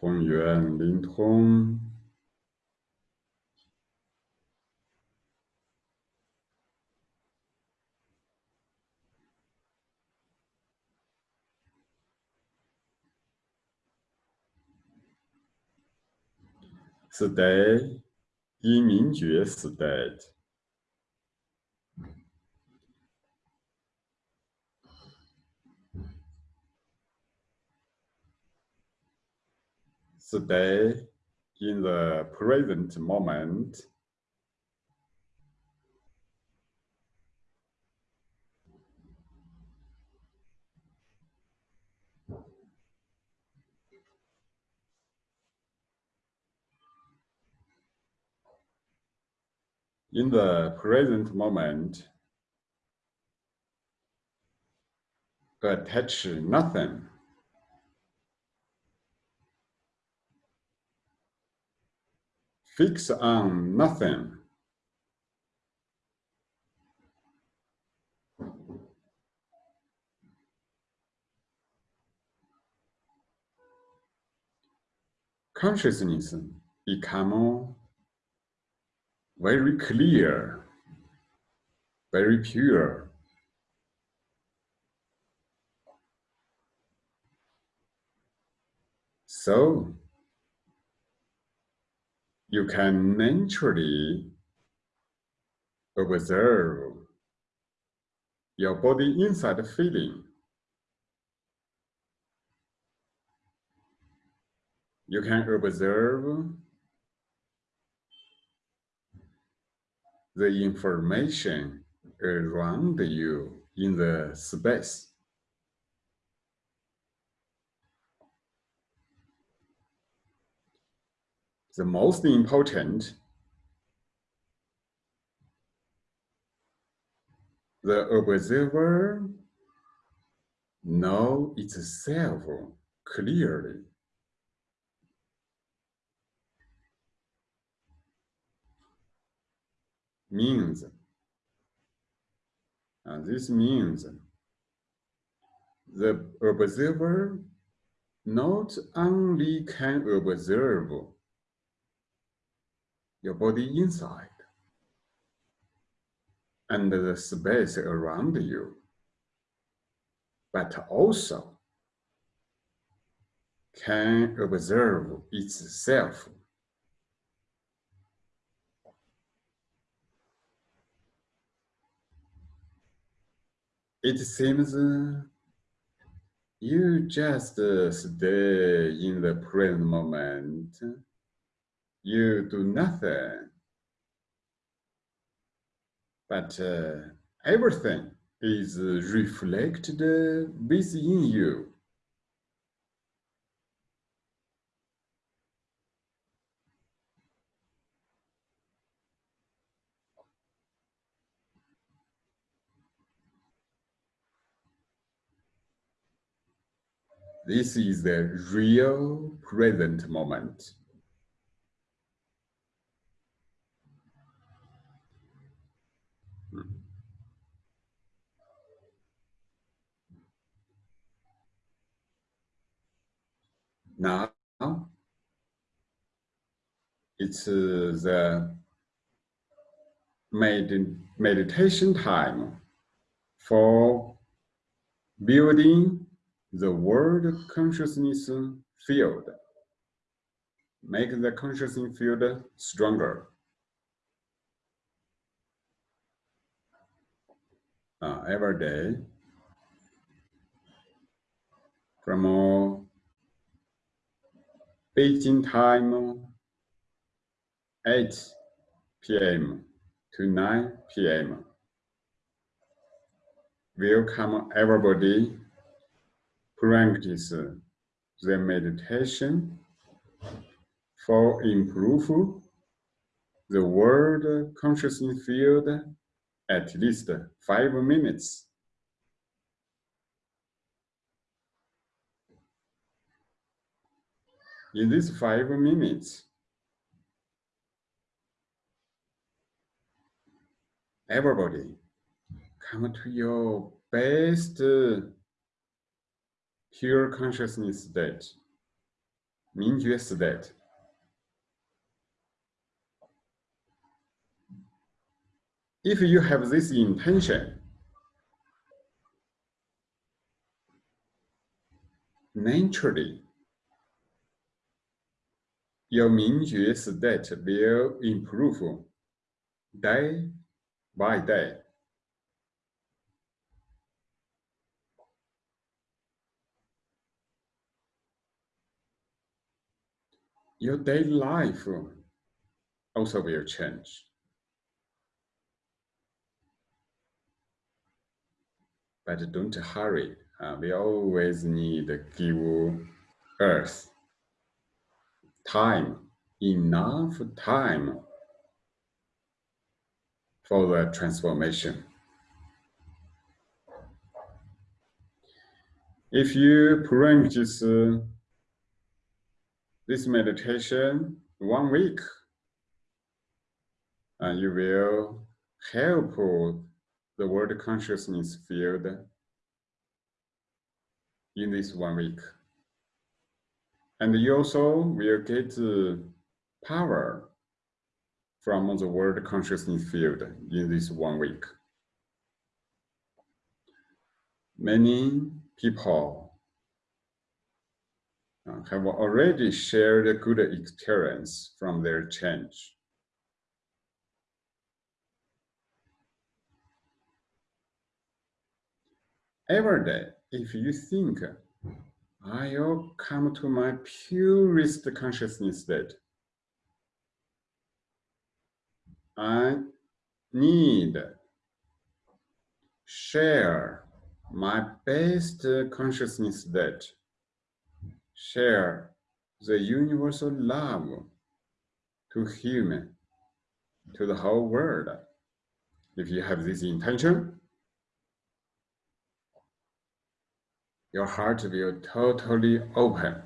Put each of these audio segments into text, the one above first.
公元灵通是德，因明觉时代的。Stay in the present moment. In the present moment, attach nothing. Fix on nothing. Consciousness become very clear, very pure. So you can naturally observe your body inside feeling. You can observe the information around you in the space. The most important, the observer know itself clearly. Means, and this means the observer not only can observe your body inside. And the space around you, but also can observe itself. It seems uh, you just uh, stay in the present moment you do nothing. But uh, everything is reflected within you. This is the real present moment. Now, it's the med meditation time for building the world consciousness field. Make the consciousness field stronger. Uh, every day from Beijing time 8 p.m. to 9 p.m. Welcome everybody practice the meditation for improve the world consciousness field at least five minutes. In these five minutes, everybody come to your best uh, pure consciousness state. 明觉 state. If you have this intention, naturally, your Mingjue state will improve day by day. Your daily life also will change. But don't hurry. Uh, we always need to give Earth time, enough time for the transformation. If you practice uh, this meditation one week, uh, you will help the world consciousness field in this one week. And you also will get power from the world consciousness field in this one week. Many people uh, have already shared a good experience from their change. Every day, if you think I'll come to my purest consciousness that I need share my best consciousness that share the universal love to human, to the whole world. If you have this intention, your heart will totally open.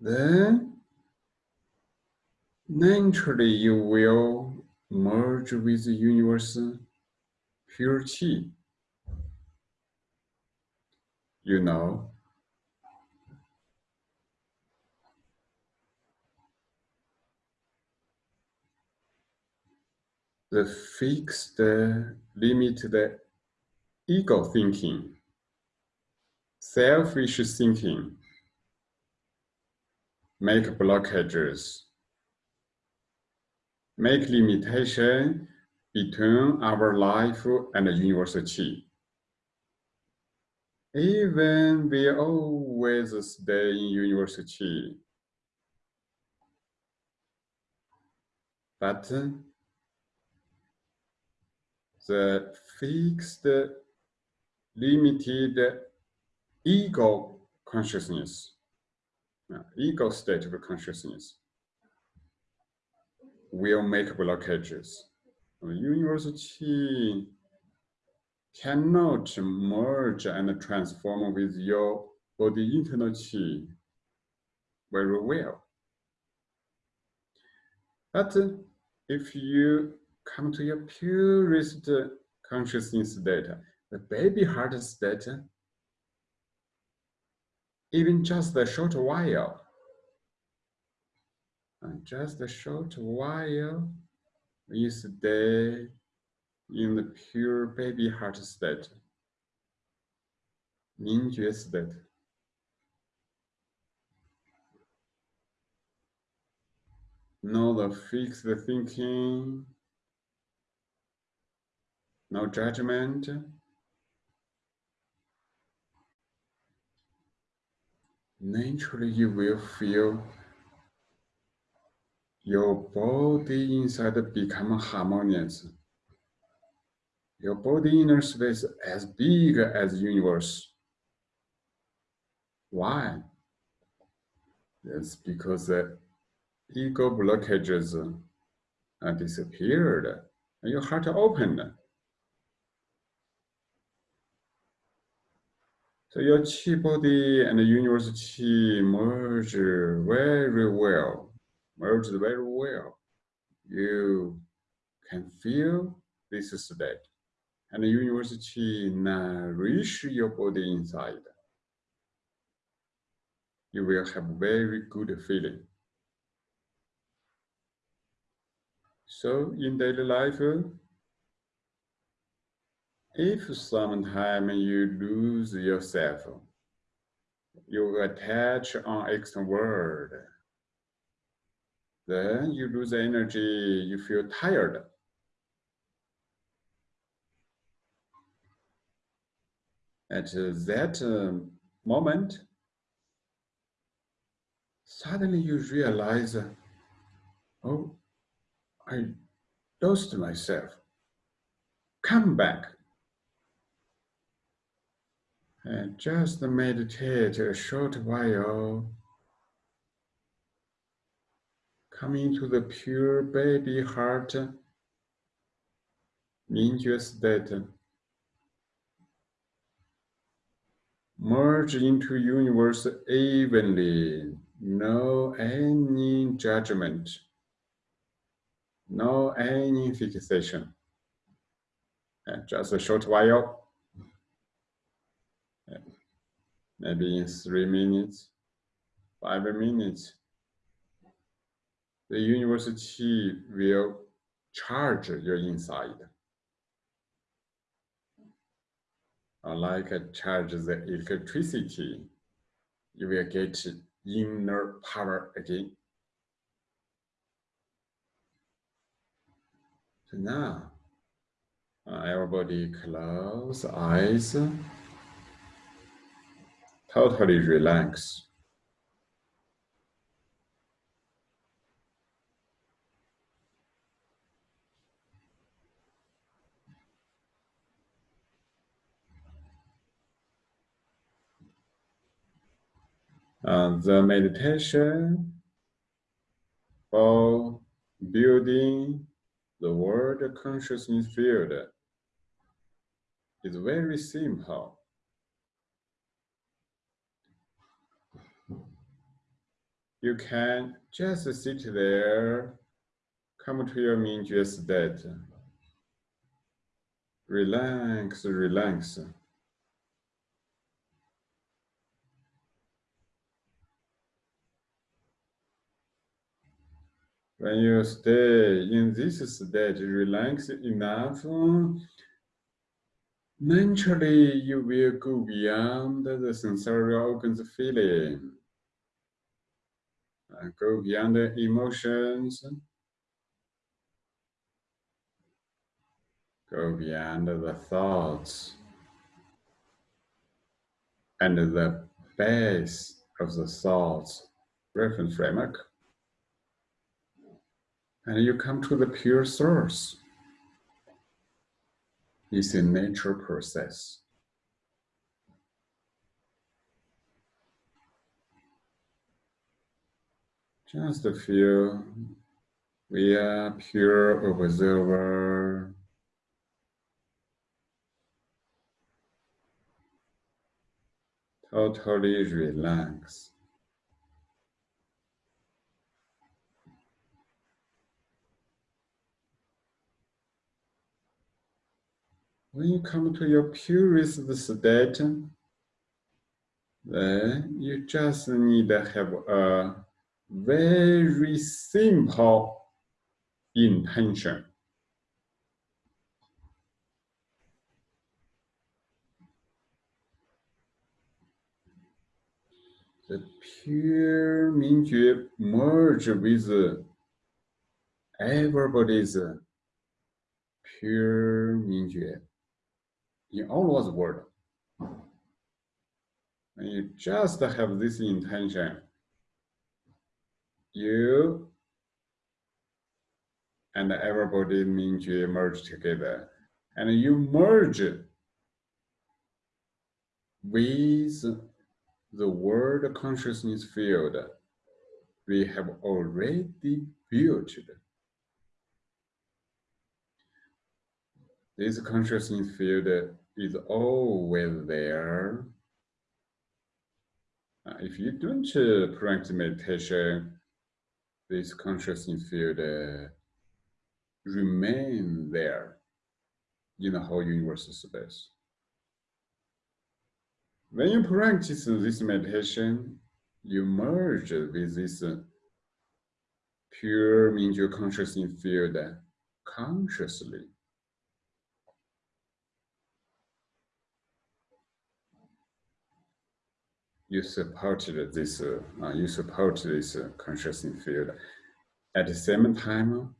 Then naturally you will merge with the universe pure chi. You know, the fixed limited ego thinking, selfish thinking, make blockages, make limitation between our life and the universal chi. Even we always stay in universal chi, but the fixed, limited ego consciousness, ego state of consciousness will make blockages. The universal chi cannot merge and transform with your body internal chi very well. But if you come to your purest consciousness state, the baby heart state, even just a short while, and just a short while, you stay in the pure baby heart state, 明觉 state. No the fixed thinking, no judgment. Naturally, you will feel your body inside become harmonious. Your body inner space as big as universe. Why? That's because the ego blockages uh, disappeared and your heart opened. So your chi body and the universe merge very well, merge very well. You can feel this state. and the university nourish your body inside, you will have very good feeling. So in daily life, if sometime you lose yourself, you attach on external world, then you lose energy, you feel tired. At that um, moment, suddenly you realize, oh, I lost myself. Come back. And just meditate a short while. Come into the pure baby heart, Mingjue state. Merge into universe evenly, no any judgment, no any fixation. And just a short while, maybe in three minutes, five minutes, the university will charge your inside. Like charge the electricity, you will get inner power again. So now, everybody close eyes, totally relax. The meditation for building the world consciousness field is very simple. You can just sit there, come to your Mingjue state. Relax, relax. When you stay in this state, relax enough, naturally you will go beyond the sensory organs feeling. And go beyond the emotions. Go beyond the thoughts. And the base of the thoughts reference framework and you come to the pure source. It's a nature process. Just a few. we are pure observer. Totally relax. When you come to your purest state, then you just need to have a very simple intention. The pure Mingjue merge with everybody's pure Mingjue in all over the world. And you just have this intention, you and everybody means you merge together. And you merge with the world consciousness field we have already built. This consciousness field is always there. If you don't uh, practice meditation, this consciousness field uh, remain there. in the whole universal space. When you practice this meditation, you merge with this pure Mingjue consciousness field consciously. You supported this, uh, you support this consciousness field. At the same time,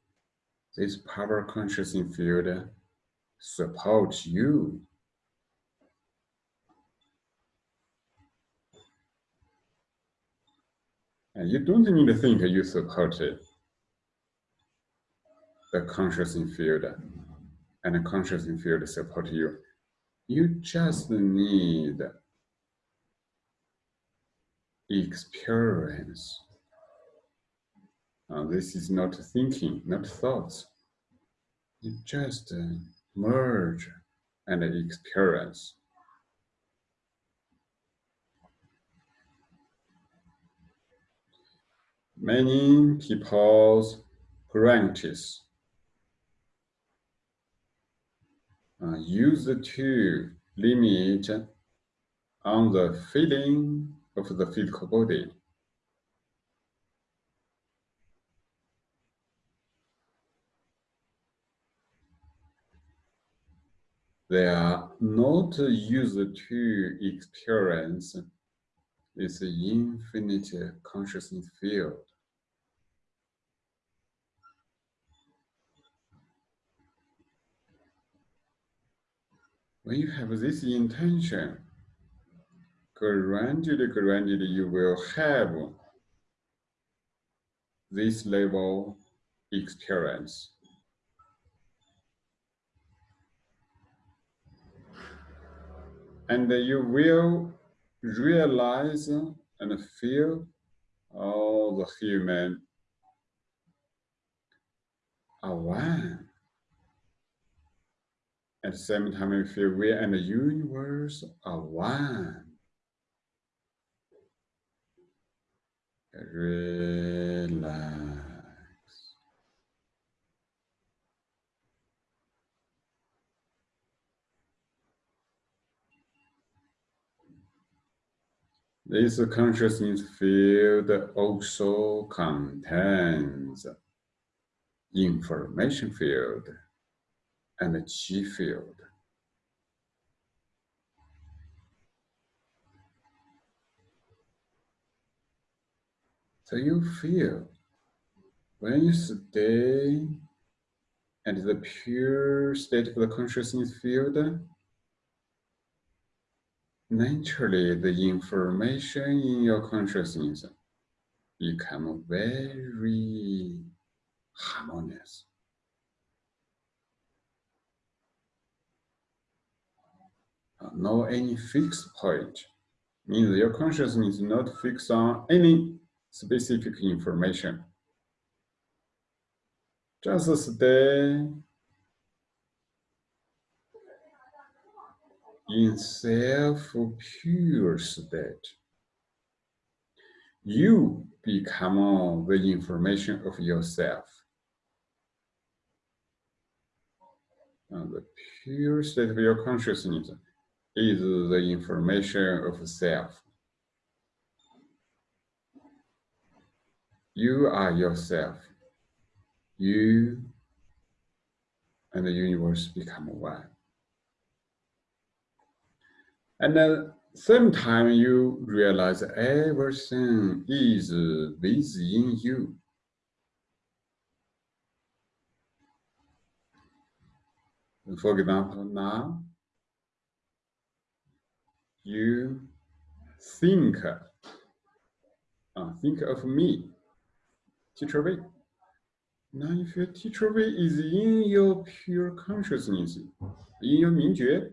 this power consciousness field supports you. And you don't need to think you support it the consciousness field and the consciousness field support you. You just need experience. This is not thinking, not thoughts. You just uh, merge and experience. Many people's practice uh, used to limit on the feeling of the physical body. They are not used to experience this infinite consciousness field. When you have this intention, gradually, gradually you will have this level experience. And you will realize and feel all the human are one. At the same time, you feel we and the universe are one. Relax. This consciousness field also contains information field and chi field. So you feel when you stay at the pure state of the consciousness field, naturally the information in your consciousness become very harmonious. No any fixed point. Means your consciousness is not fixed on any specific information. Just stay in self-pure state. You become the information of yourself. And the pure state of your consciousness is the information of self. You are yourself. You and the universe become one. And then same time you realize everything is within you. For example, now you think, uh, think of me, teacher Wei. Now if your teacher Wei is in your pure consciousness, in your Mingjue,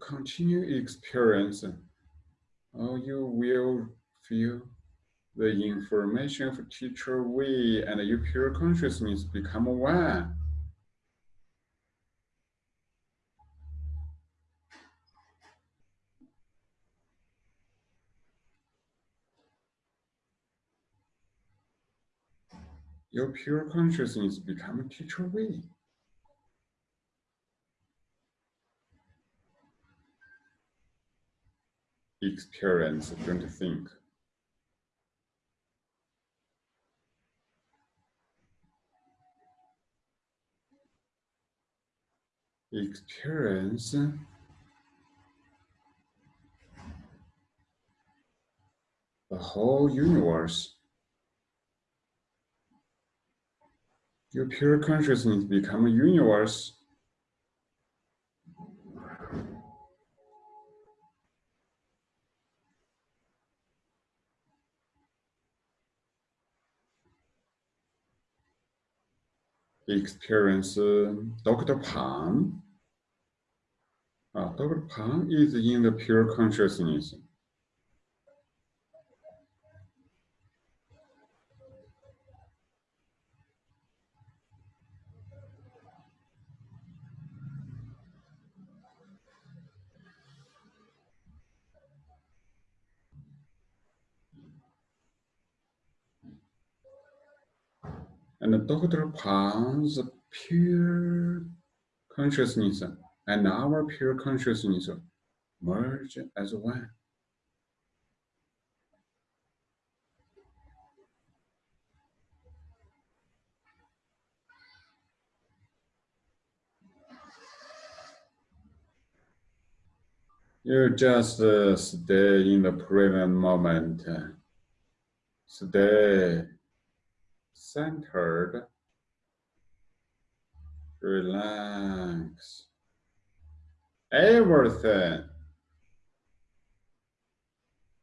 continue experiencing oh, you will feel the information of teacher Wei and your pure consciousness become one. Your pure consciousness become teacher Wei. Experience, don't think. Experience the whole universe. Your pure consciousness become a universe. Experience uh, Dr. Pan. Uh, Dr. Pan is in the pure consciousness. and Dr. Pan's pure consciousness and our pure consciousness merge as one. You just uh, stay in the present moment. Stay centered, relax. Everything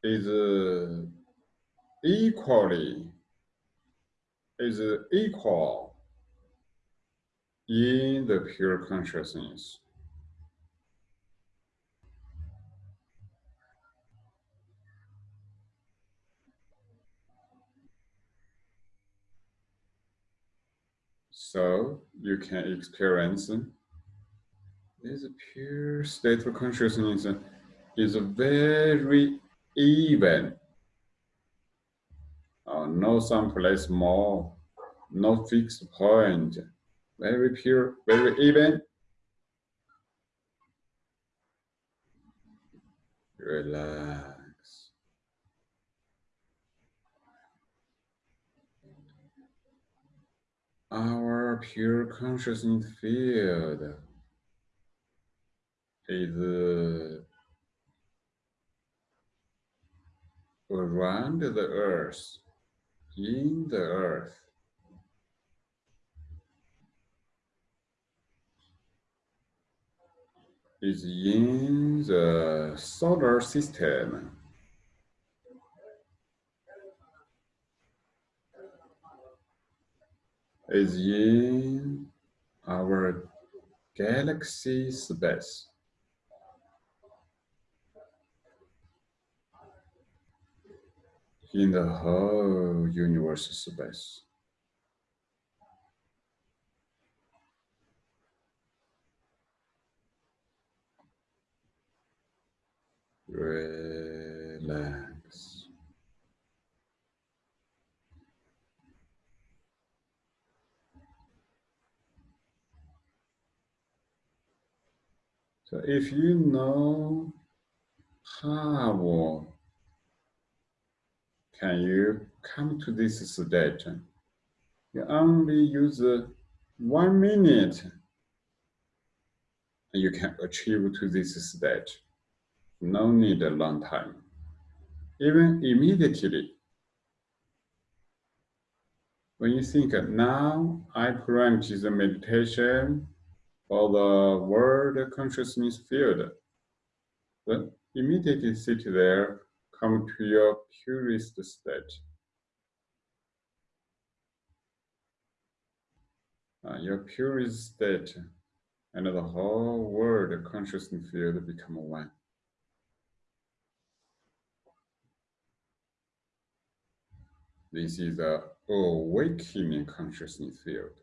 is uh, equally is equal in the pure consciousness. So you can experience this pure state of consciousness is a very even. Uh, no someplace more, no fixed point, very pure, very even. Relax. Our pure consciousness field is around the earth, in the earth. Is in the solar system. Is in our galaxy space. In the whole universe space. Relax. So if you know how can you come to this state, you only use one minute and you can achieve to this state. No need a long time. Even immediately. When you think, now I practice the meditation, or the world consciousness field, then immediately sit there, come to your purest state. Uh, your purest state and the whole world consciousness field become one. This is the awakening consciousness field.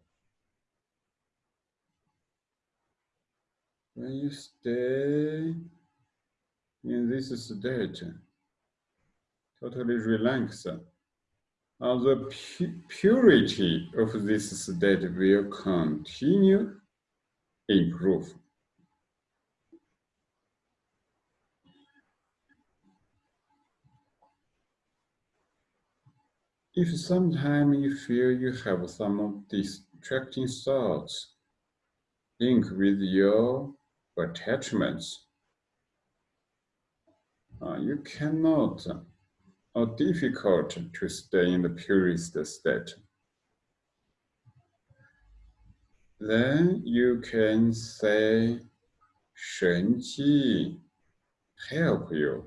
When you stay in this state, totally relaxed, uh, the pu purity of this state will continue improve. If sometimes you feel you have some distracting thoughts link with your attachments, uh, you cannot or difficult to stay in the purest state. Then you can say Shenji help you.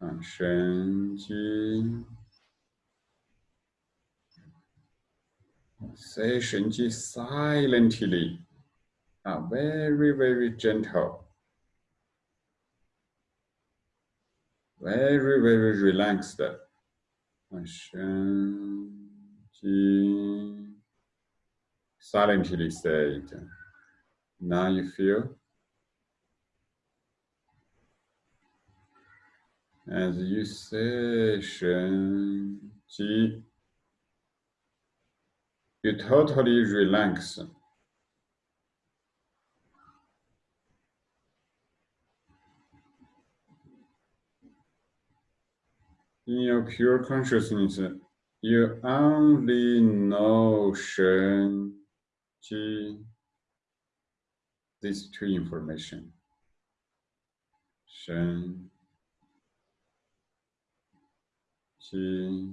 Uh, Shenji say Shenji silently, uh, very, very gentle. very, very relaxed. Silently said. Now you feel as you say Shen Ji, you totally relax. In your pure consciousness, you only know Shen, Ji, these two information. Shen, Ji,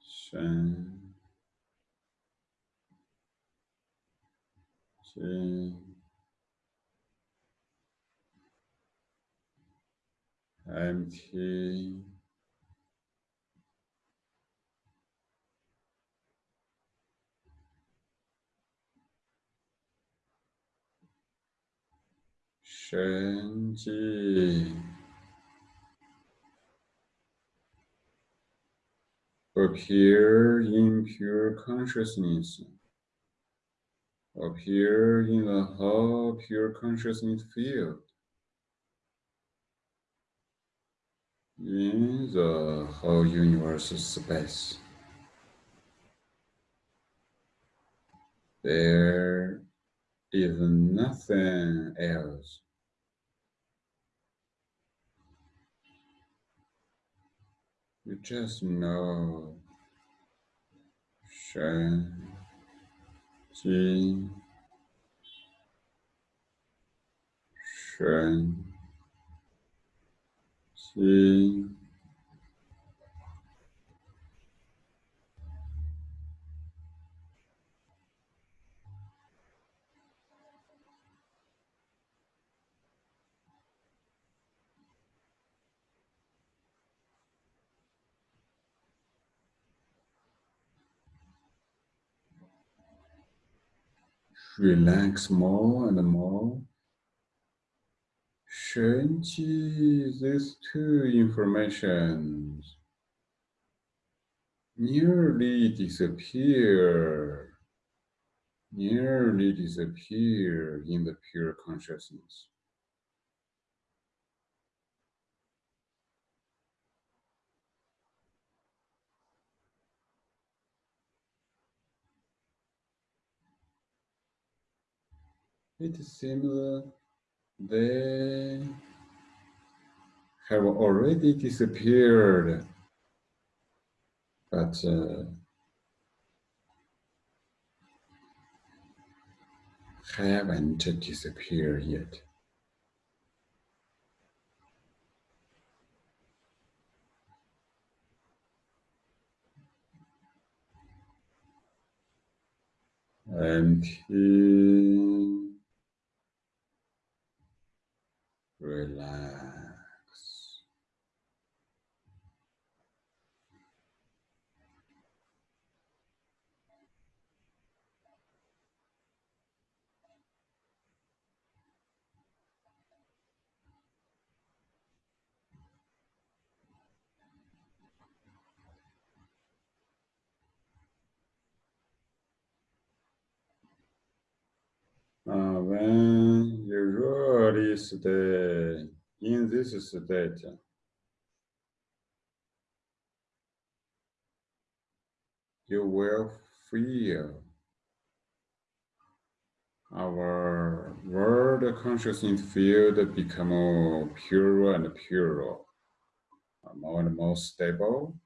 Shen, Ji. Empty Shenji. Appear in pure consciousness. Appear in the whole pure consciousness field in the whole universe space. There is nothing else. You just know Shen, Ji, Shen, Ji, relax more and more. Shenji, these two informations nearly disappear, nearly disappear in the pure consciousness. It seems they have already disappeared, but uh, haven't disappeared yet. Empty, relax. Ah, when you really the, in this state. You will feel our world consciousness field become purer and purer, more and more stable.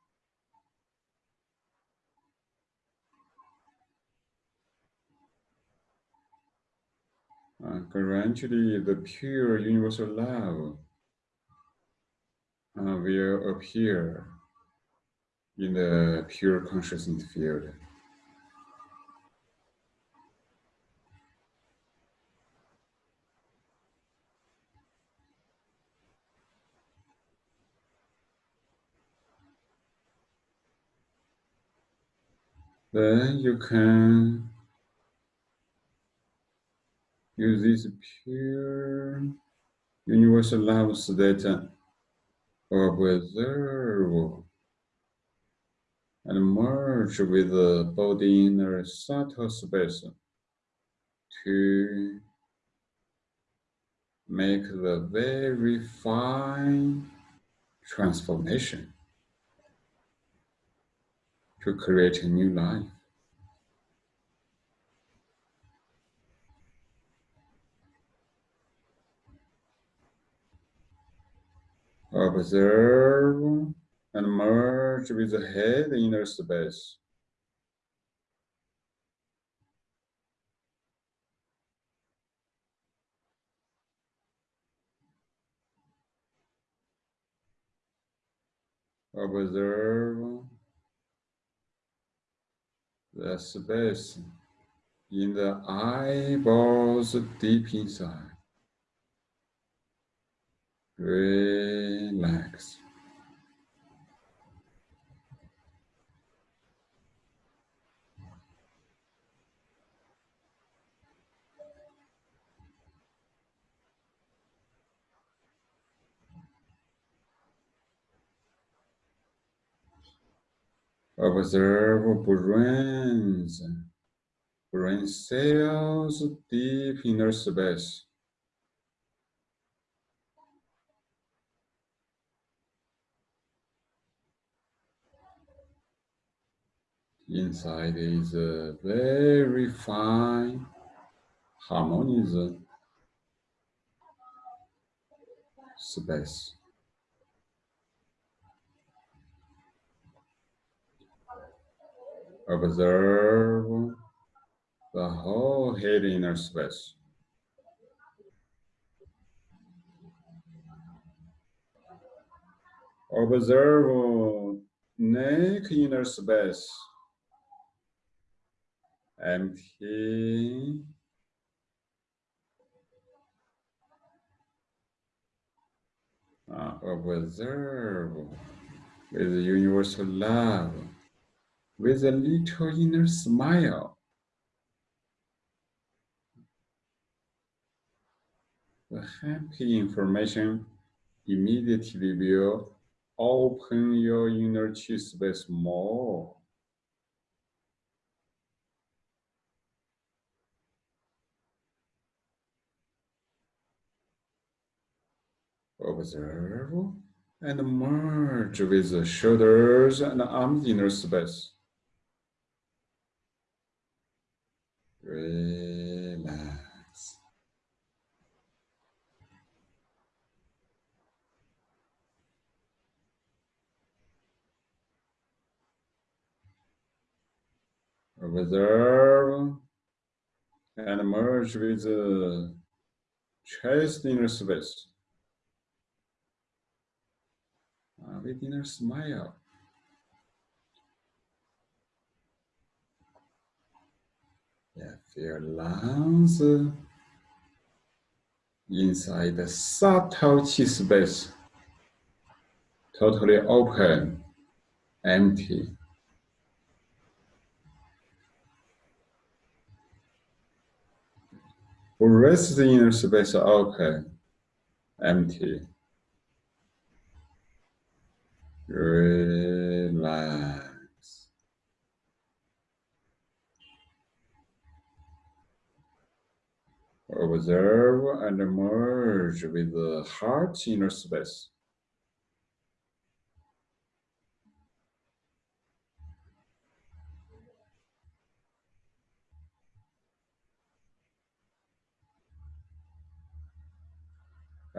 Uh, the pure universal love uh, will appear in the pure consciousness field. Then you can use this pure universal love state of observe and merge with the body inner subtle space to make the very fine transformation to create a new life. Observe and merge with the head inner space. Observe the space in the eyeballs deep inside. Relax. Observe brains, brain cells deep inner space. Inside is a very fine, harmonious space. Observe the whole head inner space. Observe neck inner space. Empty. Uh, observe with universal love with a little inner smile. The happy information immediately will open your inner chi space more. Observe and merge with the shoulders and arms inner space. Relax. Observe and merge with uh, the chest inner space. Uh, with inner smile. Yeah, feel lungs inside the subtle chi space, totally open, empty. Rest the inner space open, empty. Relax. Observe and merge with the heart inner space.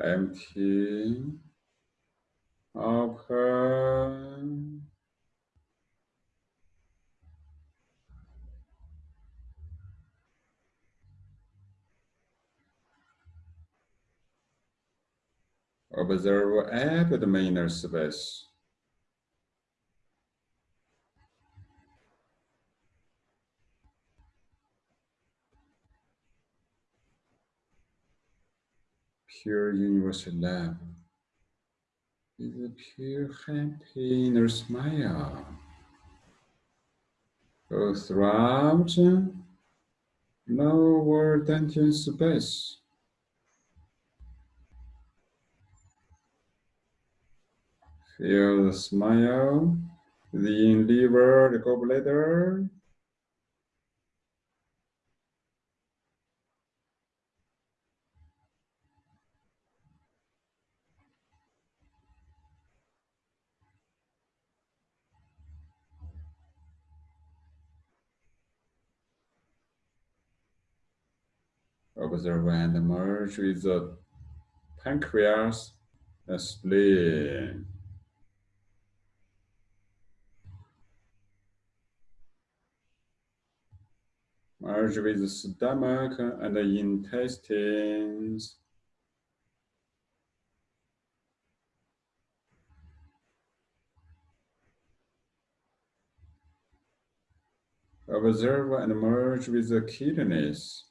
Empty, open, Observe abdomen inner space. Pure universal love is a pure happy inner smile. Go throughout no word tension space. Feel the smile, the liver, the gallbladder. Observe and merge with the pancreas, the spleen. merge with the stomach and the intestines. Observe and merge with the kidneys.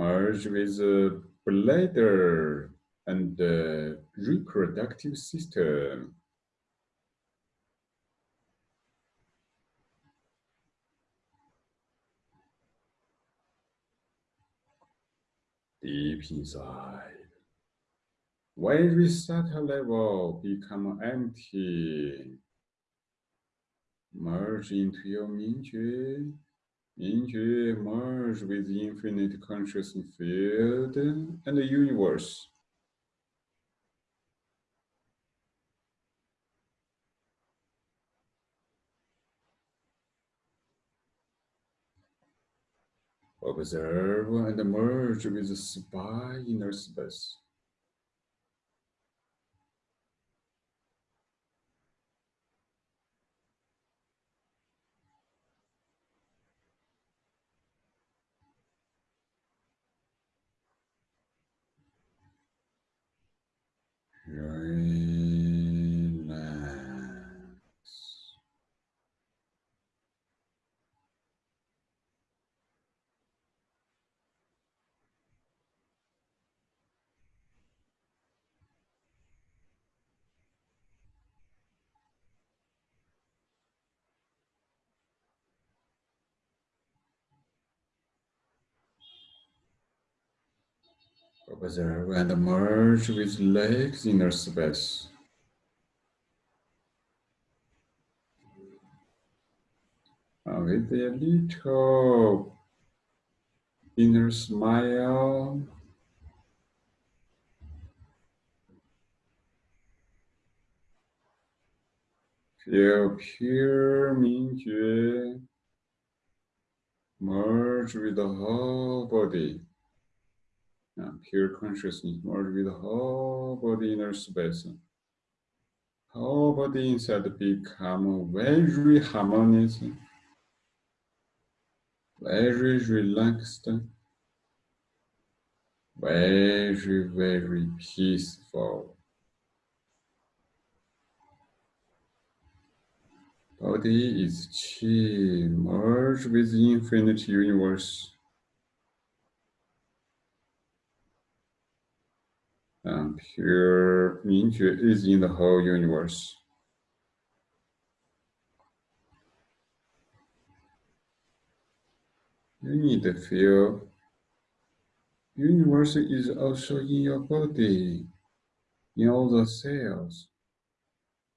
Merge with the bladder and the reproductive system. Deep inside, very subtle level become empty. Merge into your Mingjue. Mingjue merge with the infinite consciousness field and the universe. Observe and merge with the spine inner space. Observe and merge with legs inner space. And with a little inner smile. Feel pure Mingjue merge with the whole body Um, pure consciousness merge with whole body inner space. Whole body inside become very harmonious, very relaxed, very, very peaceful. Body is chi, merge with infinite universe. And pure Mingjue is in the whole universe. You need to feel universe is also in your body, in all the cells.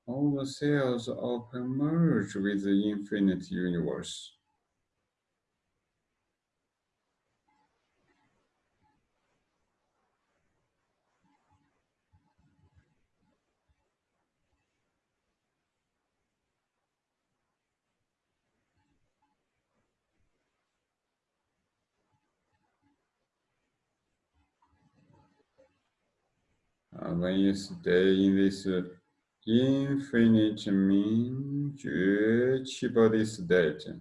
all the cells open merged with the infinite universe. Uh, when you stay in this uh, infinite 明觉气 body state,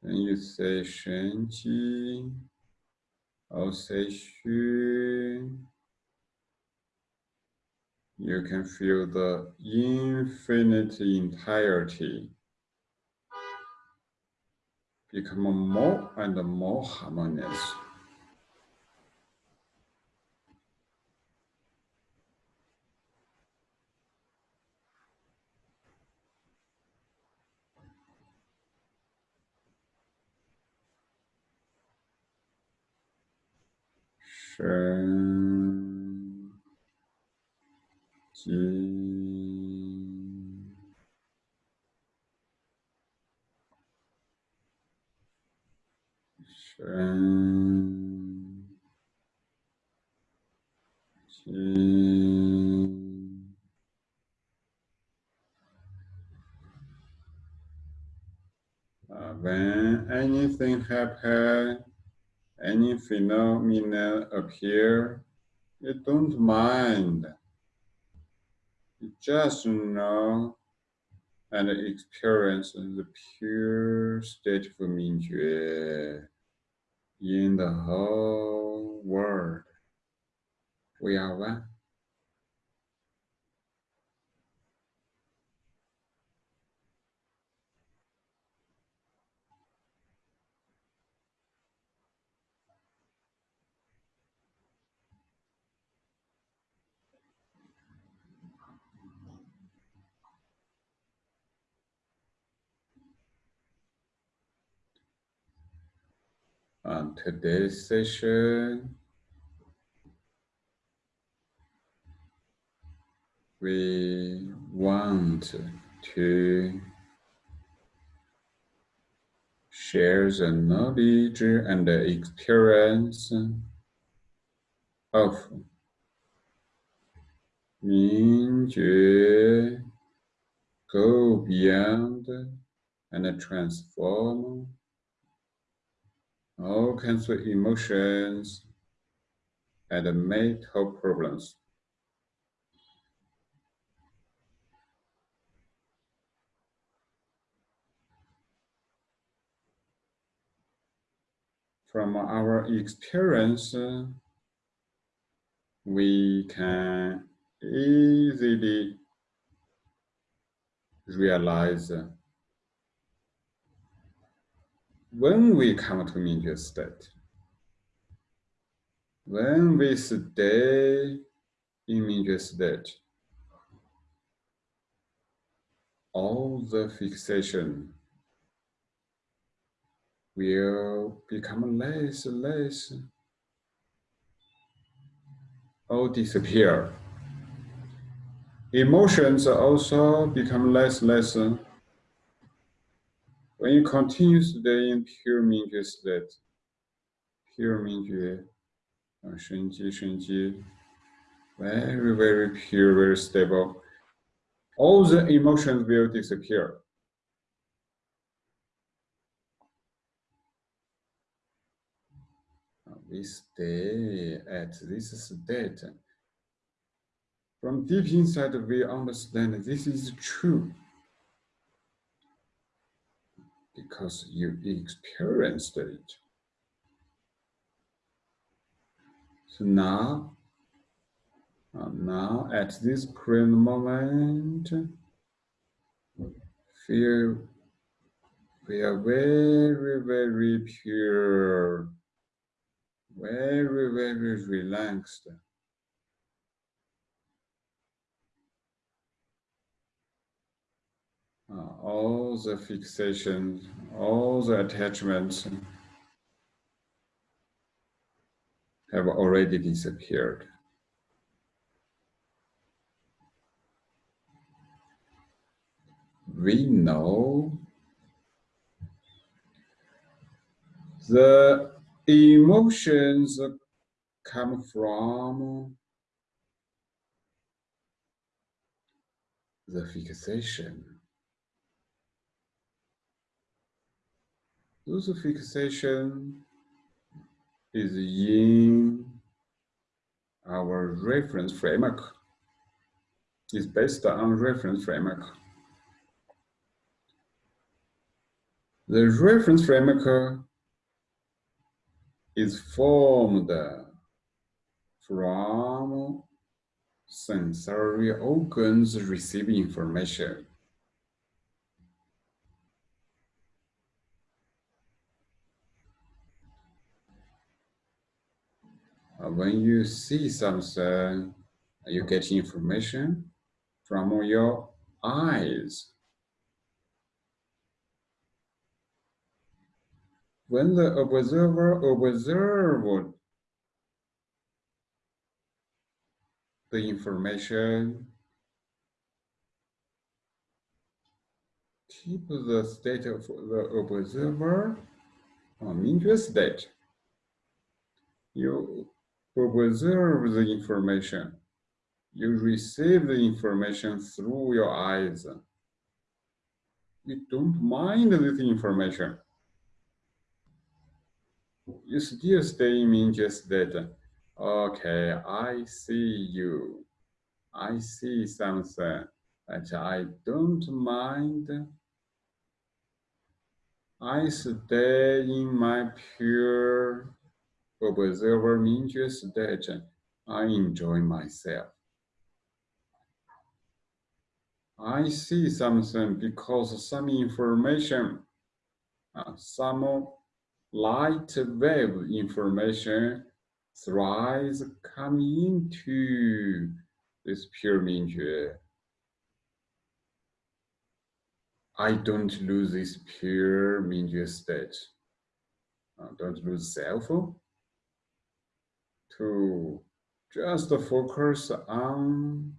when you say 神机 or say 虚 you can feel the infinite entirety become more and more harmonious. 神经神经。Uh, when anything happen, any phenomena appear, you don't mind. You just know and experience the pure state of Mingjue in the whole world. We are one. Today's session, we want to share the knowledge and the experience of Mingjue, go beyond and transform all kinds of emotions and mental problems. From our experience, we can easily realize when we come to Mingjue state, when we stay in Mingjue state, all the fixation will become less, and less, or disappear. Emotions also become less, less, when you continue stay in pure Mingjue state, pure Mingjue, uh, Shenji, Shenji, very, very pure, very stable, all the emotions will disappear. We stay at this state. From deep inside, we understand this is true because you experienced it. So now, uh, now at this current moment, feel we are very, very pure, very, very relaxed. Uh, all the fixations, all the attachments have already disappeared. we know the emotions come from the fixation. Fixation is in our reference framework. Is based on reference framework. The reference framework is formed from sensory organs receiving information. Uh, when you see something, you get information from your eyes. When the observer observed the information, keep the state of the observer on interest state. You observe the information. You receive the information through your eyes. You don't mind this information. You still stay in just that. Okay, I see you. I see something that I don't mind. I stay in my pure observer means that I enjoy myself. I see something because some information, uh, some light wave information thrives come into this pure Mingjue. I don't lose this pure Mingjue state. Don't lose self to just focus on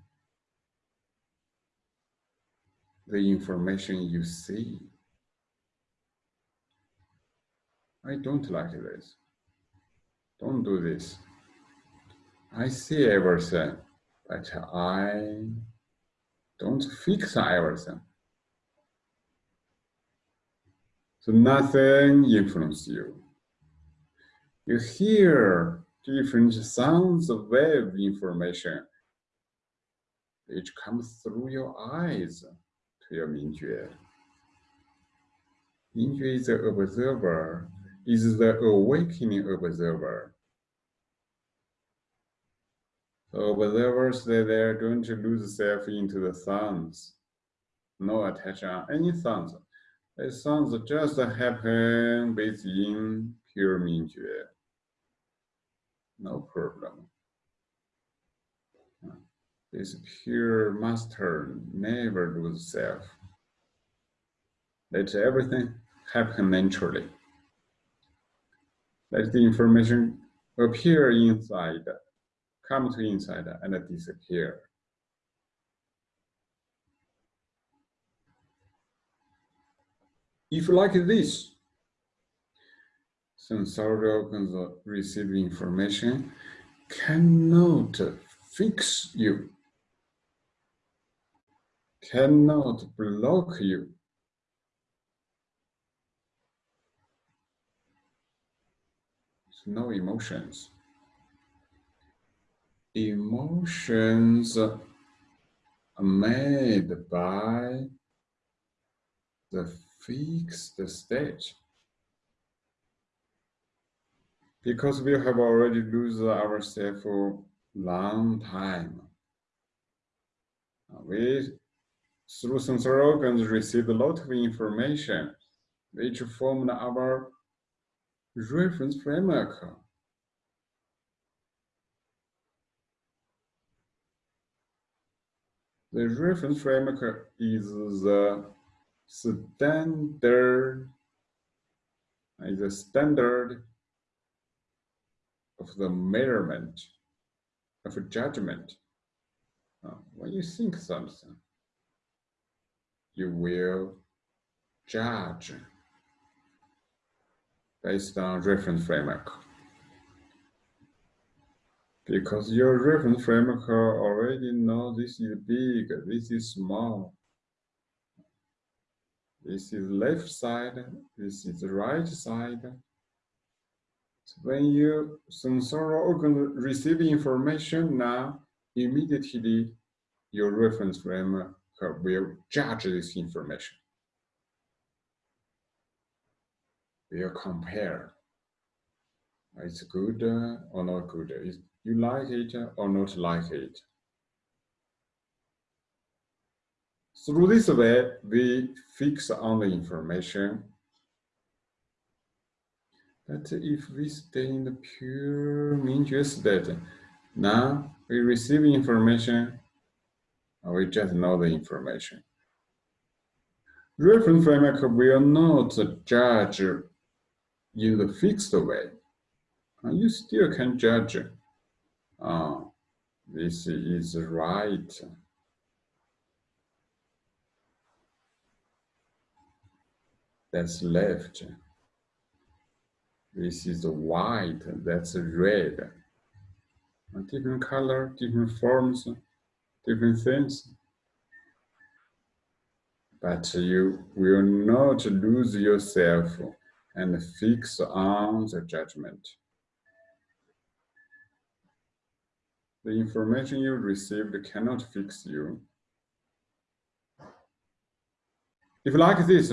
the information you see. I don't like this. Don't do this. I see everything, but I don't fix everything. So nothing influences you. You hear different sounds of wave information which comes through your eyes to your Mingjue. Mingjue is the observer, is the awakening observer. So observers, they, they don't lose self into the sounds. No attention on any sounds. The sounds just happen within pure Mingjue no problem. This pure master never lose self. Let everything happen naturally. Let the information appear inside, come to inside and disappear. If you like this, sensory organs receive information cannot fix you, cannot block you. no emotions. Emotions are made by the fixed state because we have already lose ourselves for long time. We, through sensory organs, receive a lot of information which formed our reference framework. The reference framework is the standard, is the standard of the measurement, of a judgment. Uh, when you think something, you will judge based on reference framework. Because your reference framework already know this is big, this is small. This is left side, this is right side. When you sensory organ receive information now, immediately your reference frame uh, will judge this information. Will compare. It's good uh, or not good. You like it uh, or not like it. Through this way, we fix on the information. But if we stay in the pure Mingjue state, now we receive information, we just know the information. Reference framework will not judge in the fixed way. You still can judge uh, this is right. That's left. This is white, that's red. Different color, different forms, different things. But you will not lose yourself and fix on the judgment. The information you received cannot fix you. If like this,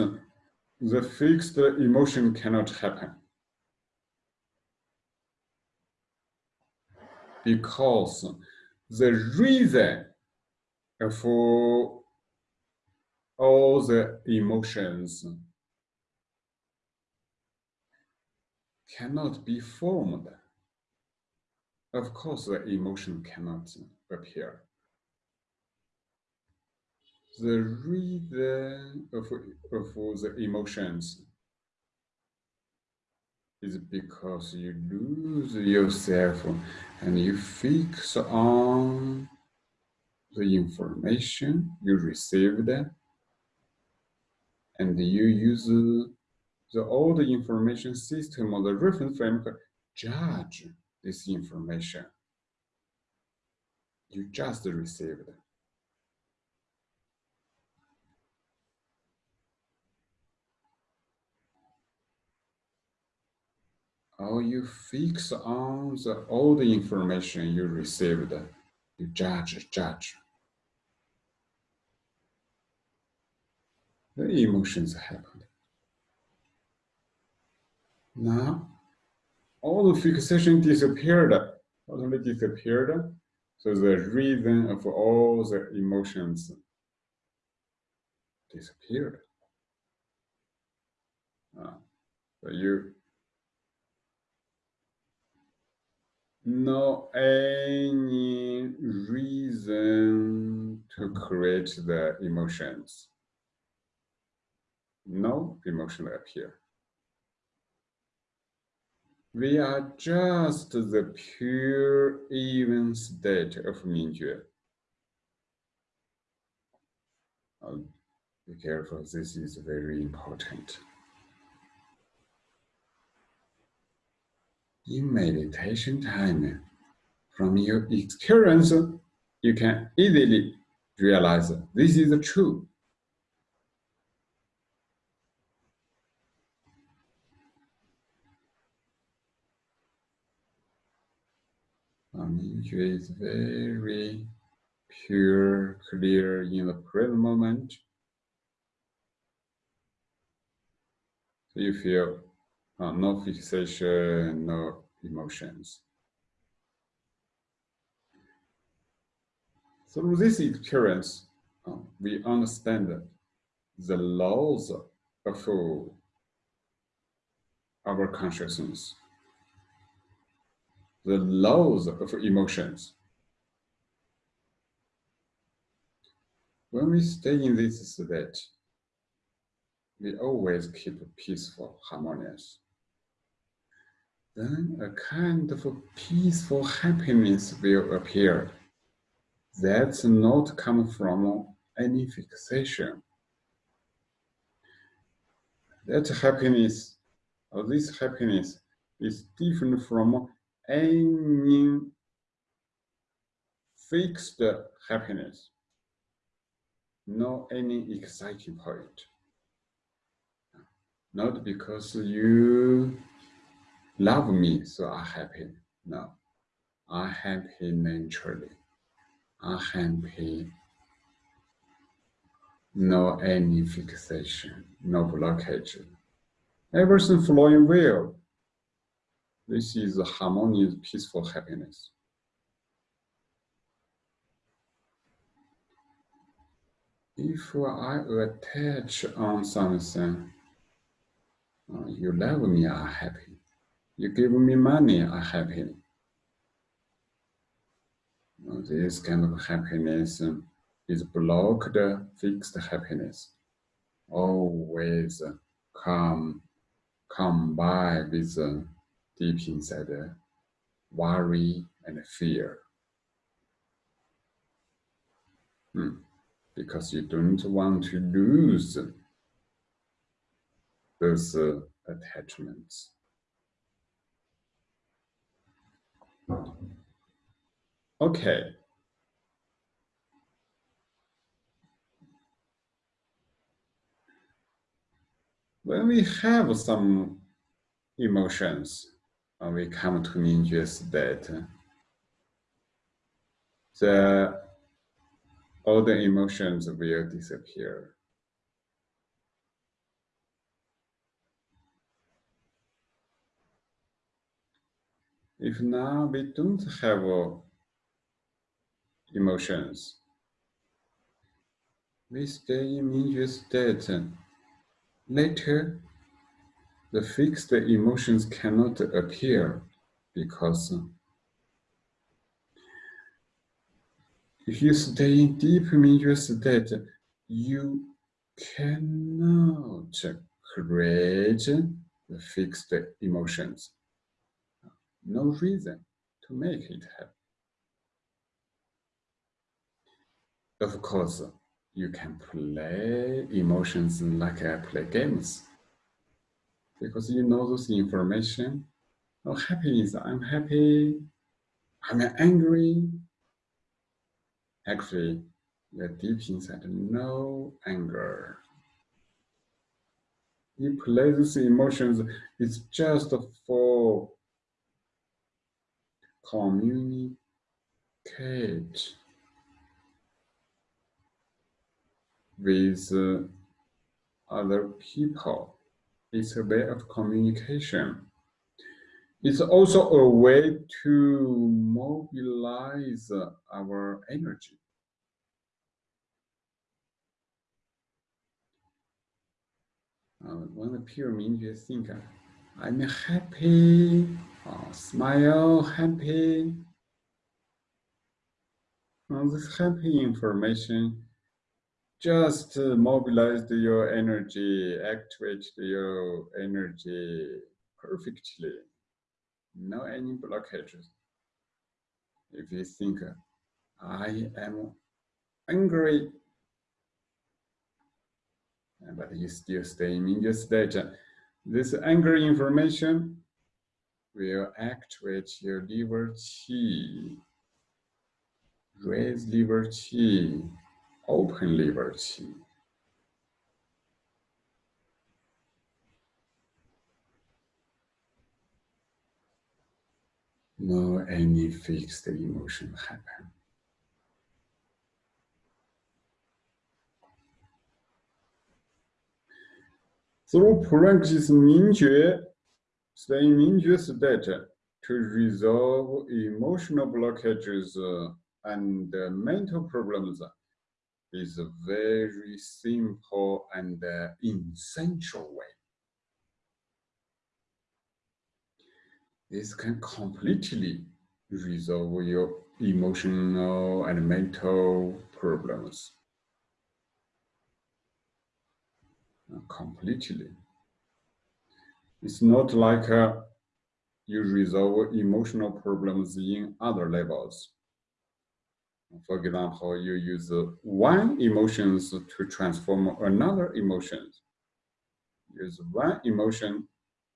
the fixed emotion cannot happen. Because the reason for all the emotions cannot be formed of course, the emotion cannot appear. The reason of, of the emotions is because you lose yourself and you fix on the information you received and you use the old information system or the reference framework judge this information you just received. Or you fix on the old information you received, you judge, judge. The emotions happened. Now, all the fixation disappeared, totally disappeared. So the reason of all the emotions disappeared. Uh, you no any reason to create the emotions. No emotion appear. We are just the pure even state of Mingjue. Oh, be careful, this is very important. In meditation time, from your experience, you can easily realize this is true. Mingjue is very pure, clear in the present moment. So you feel uh, no fixation, no emotions. Through this experience, uh, we understand the laws of our consciousness the laws of emotions. When we stay in this state, we always keep peaceful, harmonious. Then a kind of peaceful happiness will appear. That's not come from any fixation, that happiness, or this happiness, is different from any fixed happiness, no any exciting point. Not because you love me, so I'm happy. No, I'm happy naturally. I'm happy. No any fixation, no blockage. Everything flowing well. This is harmonious, peaceful happiness. If I attach on something, uh, you love me, I'm happy. You give me money, I'm happy. Uh, this kind of happiness is blocked, fixed happiness. Always come, come by with deep inside worry and fear. Hmm because you don't want to lose those uh, attachments. Okay. When we have some emotions, when we come to Mingjue state, the all the emotions will disappear. If now we don't have uh, emotions, we stay in Mingjue state. Later, the fixed emotions cannot appear because uh, If you stay in deep Mingjue state, you cannot create the fixed emotions. No reason to make it happen. Of course, you can play emotions like I play games because you know those information. Oh, happiness, I'm happy, I'm angry, Actually, you're deep inside no anger. You play these emotions, it's just for communicate with uh, other people. It's a way of communication. It's also a way to mobilize our energy. Uh, when the pure Mingjue think, I'm happy, uh, smile, happy. Uh, this happy information just uh, mobilized your energy, activate your energy perfectly no any blockages. If you think, I am angry, but you still stay in your state, this anger information will activate your liver qi, raise liver qi, open liver qi. no any fixed emotion happen. Through practice stay in Mingjue state to resolve emotional blockages uh, and uh, mental problems is a very simple and uh, essential way. This can completely resolve your emotional and mental problems. Completely. It's not like uh, you resolve emotional problems in other levels. For example, you use one emotions to transform another emotions. use one emotion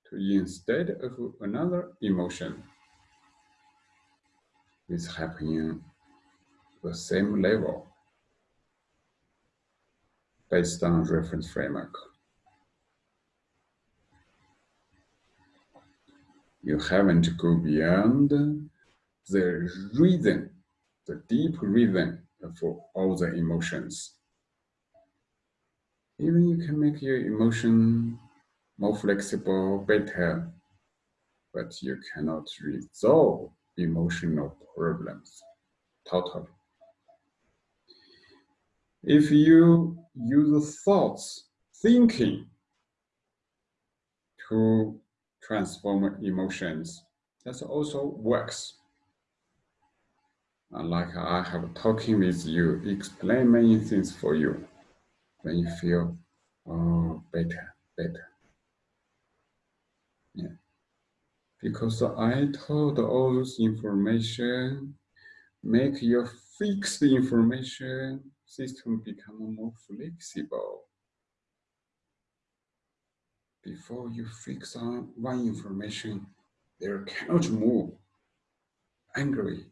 to instead of another emotion. This happening the same level based on reference framework. You haven't go beyond the reason, the deep reason for all the emotions. Even you can make your emotion more flexible, better, but you cannot resolve emotional problems totally. If you use thoughts, thinking to transform emotions, that also works. Like I have talking with you, explain many things for you. When you feel, oh, better, better. Yeah. Because I told all this information, make your fixed information system become more flexible. Before you fix on one information, there cannot move. Angry,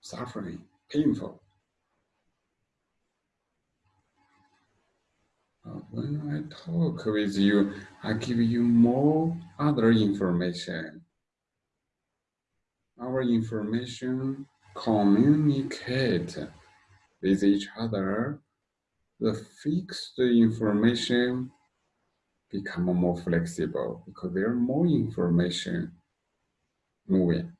suffering, painful. When I talk with you, I give you more other information. Our information communicate with each other, the fixed information become more flexible because there are more information moving.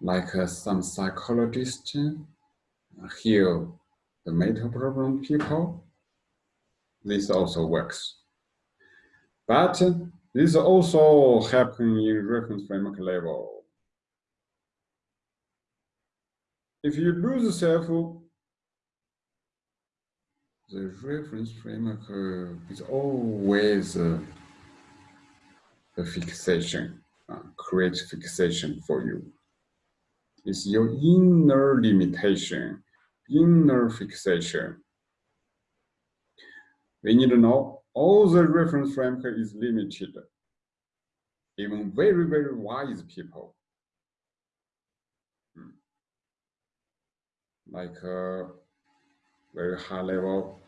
Like uh, some psychologists uh, heal the mental problem people, this also works. But this also happen in reference framework level. If you lose self, the reference framework uh, is always uh, a fixation, uh, create fixation for you. It's your inner limitation, inner fixation. We need to know all the reference framework is limited. Even very, very wise people like a very high level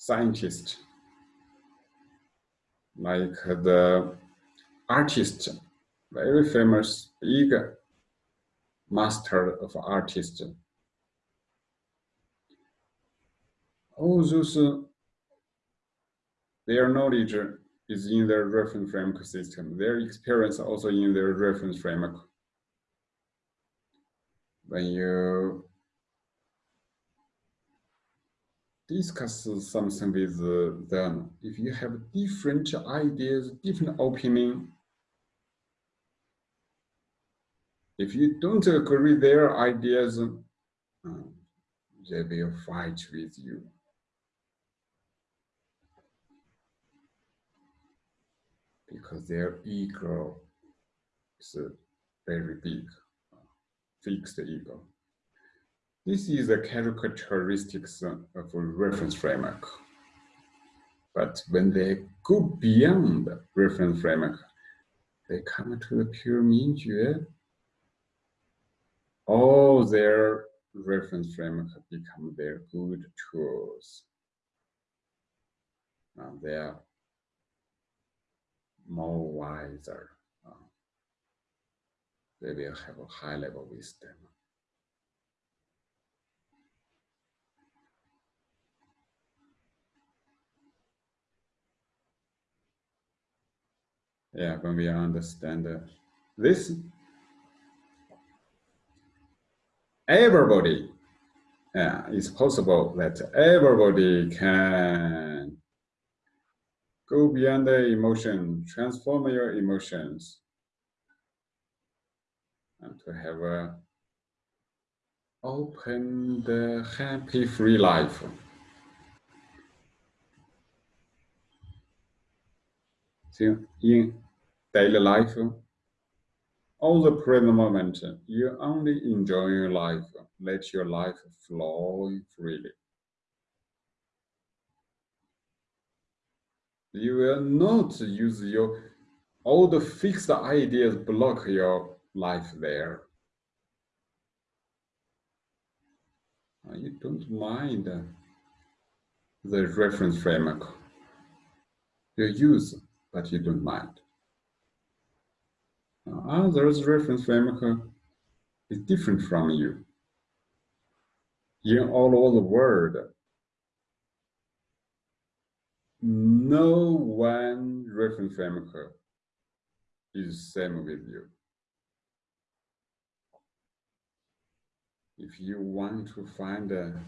scientist, like the artist, very famous big master of artist. All those, uh, their knowledge is in their reference framework system. Their experience also in their reference framework when you discuss something with them, if you have different ideas, different opinion, if you don't agree their ideas, uh, they will fight with you. Because their ego is very big fixed ego. This is the characteristics uh, of a reference framework. But when they go beyond the reference framework, they come to the pure Mingjue, all their reference framework become their good tools. Now they are more wiser they will have a high level wisdom. Yeah, when we understand uh, this, everybody, yeah, it's possible that everybody can go beyond the emotion, transform your emotions, and to have a open the happy free life. So in daily life, all the present moment, you only enjoy your life. Let your life flow freely. You will not use your all the fixed ideas block your life there. You don't mind the reference framework you use, but you don't mind. Others reference framework is different from you. In all over the world, no one reference framework is same with you. If you want to find uh,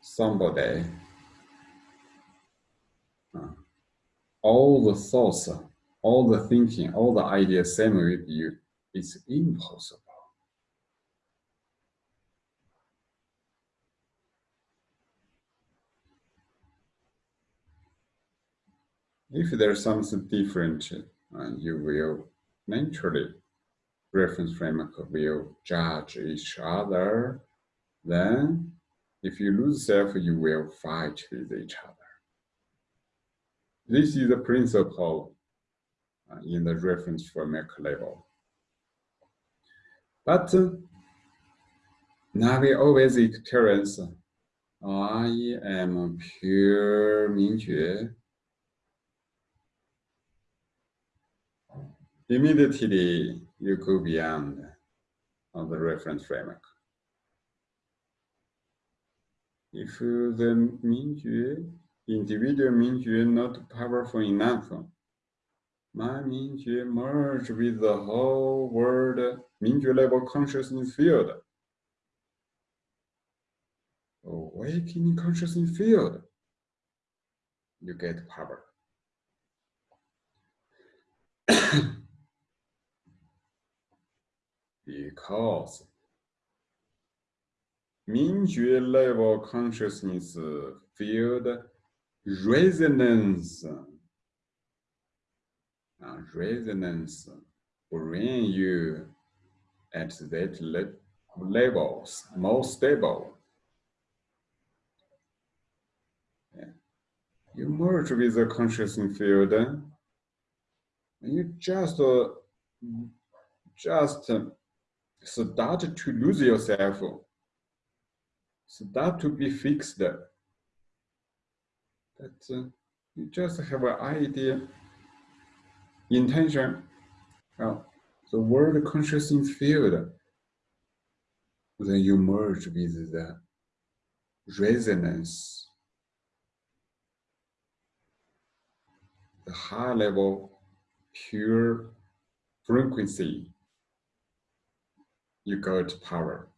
somebody, uh, all the thoughts all the thinking, all the ideas same with you, it's impossible. If there's something different, uh, you will naturally reference framework will judge each other. Then, if you lose self, you will fight with each other. This is the principle uh, in the reference framework level. But uh, now we always experience I am pure Mingjue. Immediately you go beyond on the reference framework. If the Mingjue, individual Mingjue is not powerful enough, my Mingjue merge with the whole world Mingjue level consciousness field. Awakening consciousness field. You get power. because Mingjue level consciousness uh, field resonance uh, resonance bring you at that le levels more stable. Yeah. You merge with the consciousness field, and you just uh, just start to lose yourself, start to be fixed. That uh, you just have an idea intention, well, the world consciousness field, then you merge with the resonance, the high level pure frequency, you got power.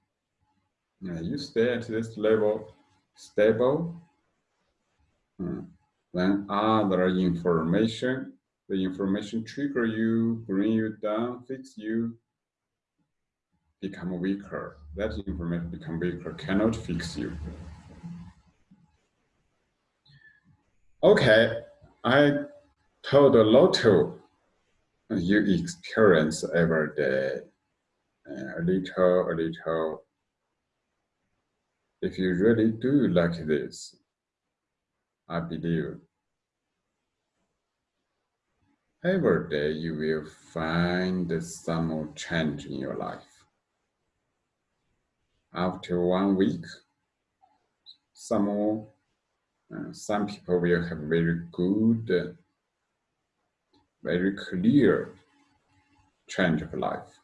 Now you stay at this level stable. Hmm. then other information the information trigger you, bring you down, fix you, become weaker. That information become weaker, cannot fix you. Okay, I told a lot of you experience every day, a little, a little. If you really do like this, I believe Every day you will find some more change in your life. After one week, some, uh, some people will have very good, very clear change of life.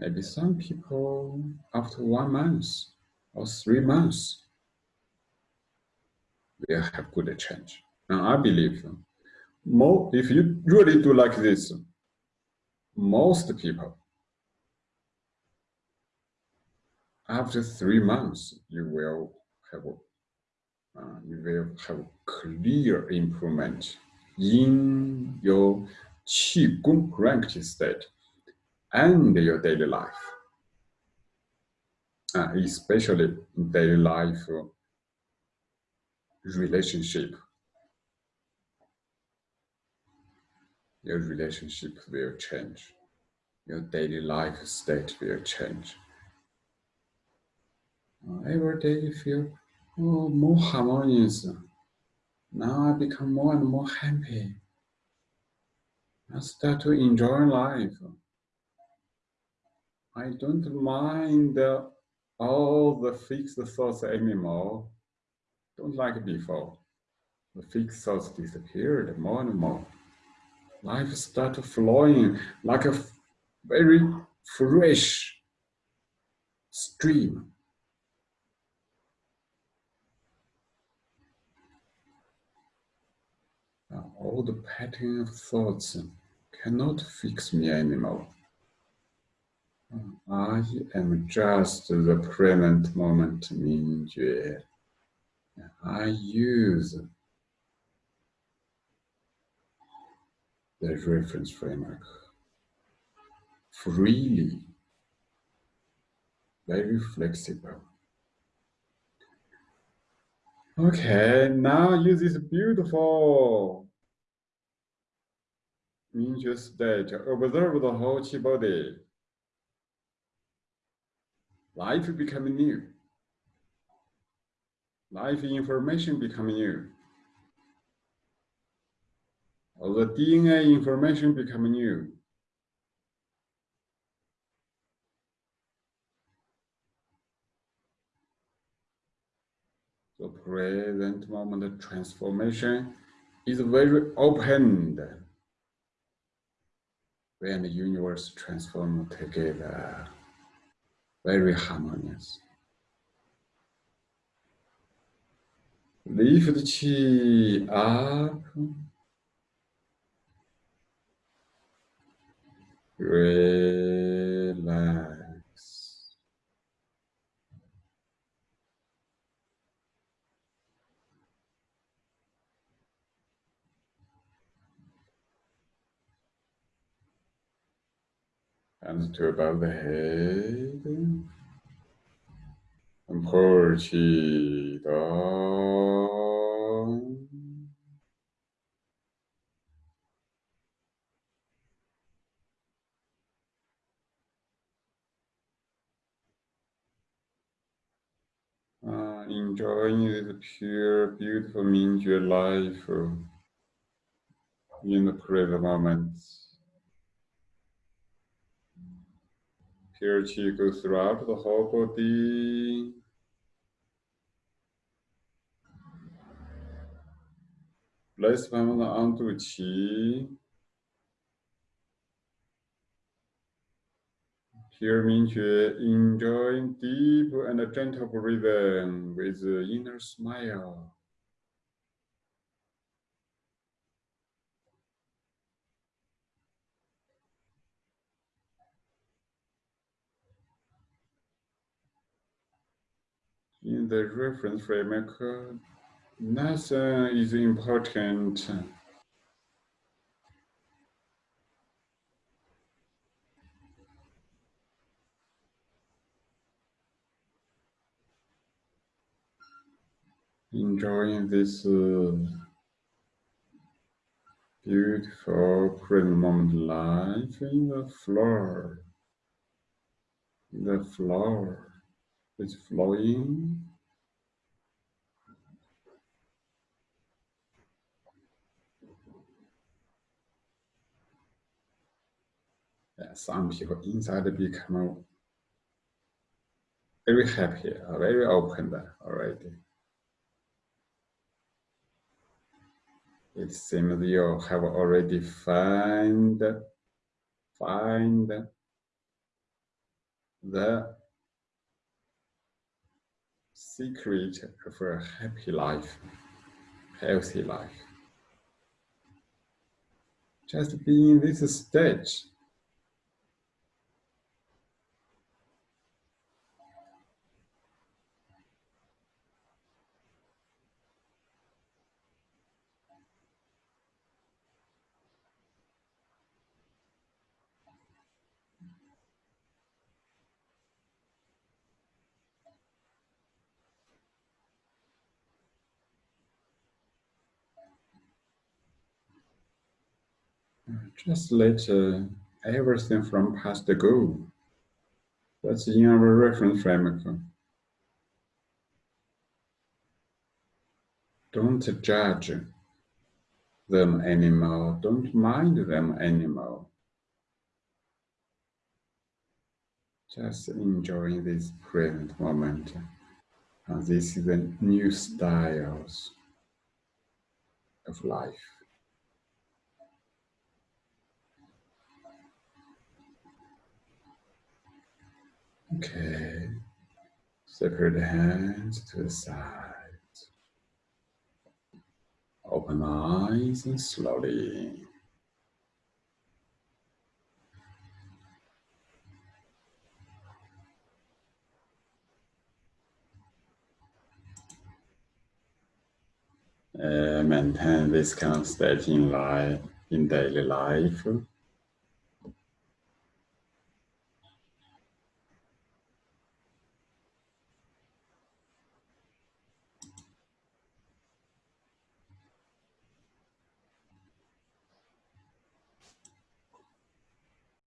Maybe some people after one month or three months will have good change. And I believe more, if you really do like this, most people, after three months, you will have, uh, you will have clear improvement in your Qigong practice state and your daily life, uh, especially daily life relationship your relationship will change. Your daily life state will change. Every day you feel oh, more harmonious. Now I become more and more happy. I start to enjoy life. I don't mind all the fixed thoughts anymore. Don't like before. The fixed thoughts disappeared more and more. Life started flowing like a very fresh stream. Now, all the pattern of thoughts cannot fix me anymore. I am just the present moment Mingjue. I use the reference framework freely, very flexible. Okay, now use this beautiful Mingjue state. Observe the whole chi body. Life become new. Life information become new. The DNA information become new. The present moment transformation is very opened when the universe transform together very harmonious. The chi up. Relax. Hands to above the head. And pour. Uh, enjoying this pure, beautiful Mingjue life in the present moment. Pure Qi goes throughout the whole body. Placement onto Qi. Here Mingjue uh, enjoying deep and gentle breathing with uh, inner smile. In the reference framework, nothing is important. enjoying this uh, beautiful present moment life in the floor. The floor is flowing. Yeah, some people inside become very happy, uh, very open already. It seems you have already find, find the secret of a happy life, healthy life. Just be in this stage Just let uh, everything from past go. That's in our reference framework. Don't judge them anymore. Don't mind them anymore. Just enjoying this present moment. And this is the new styles of life. Okay. Separate hands to the side. Open eyes and slowly. Uh, maintain this kind of state in life, in daily life.